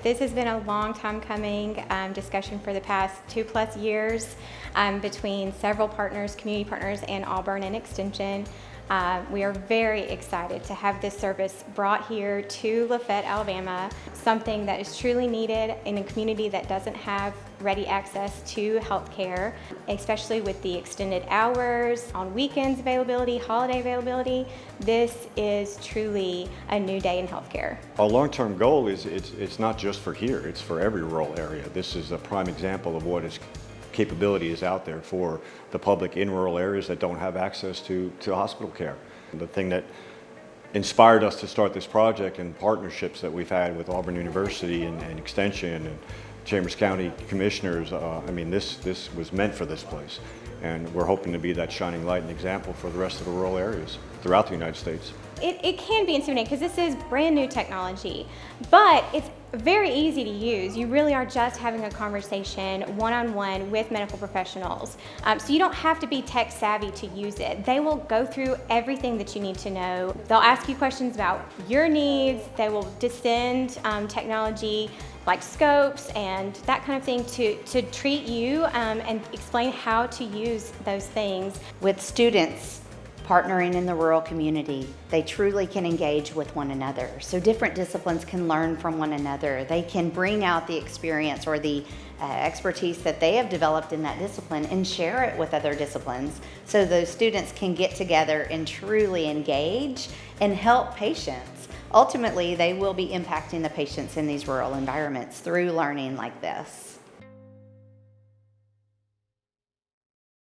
This has been a long time coming um, discussion for the past two plus years um, between several partners, community partners, and Auburn and Extension. Uh, we are very excited to have this service brought here to Lafayette, Alabama, something that is truly needed in a community that doesn't have ready access to health care, especially with the extended hours, on weekends availability, holiday availability. This is truly a new day in healthcare. Our long-term goal is it's, it's not just for here, it's for every rural area. This is a prime example of what its capability is out there for the public in rural areas that don't have access to, to hospital care. The thing that inspired us to start this project and partnerships that we've had with Auburn University and, and Extension and Chambers County Commissioners, uh, I mean, this, this was meant for this place. And we're hoping to be that shining light and example for the rest of the rural areas throughout the United States. It, it can be intimidating because this is brand new technology, but it's very easy to use. You really are just having a conversation one-on-one -on -one with medical professionals. Um, so you don't have to be tech savvy to use it. They will go through everything that you need to know. They'll ask you questions about your needs. They will descend um, technology like scopes and that kind of thing to, to treat you um, and explain how to use those things. With students partnering in the rural community, they truly can engage with one another. So different disciplines can learn from one another. They can bring out the experience or the uh, expertise that they have developed in that discipline and share it with other disciplines so those students can get together and truly engage and help patients. Ultimately, they will be impacting the patients in these rural environments through learning like this.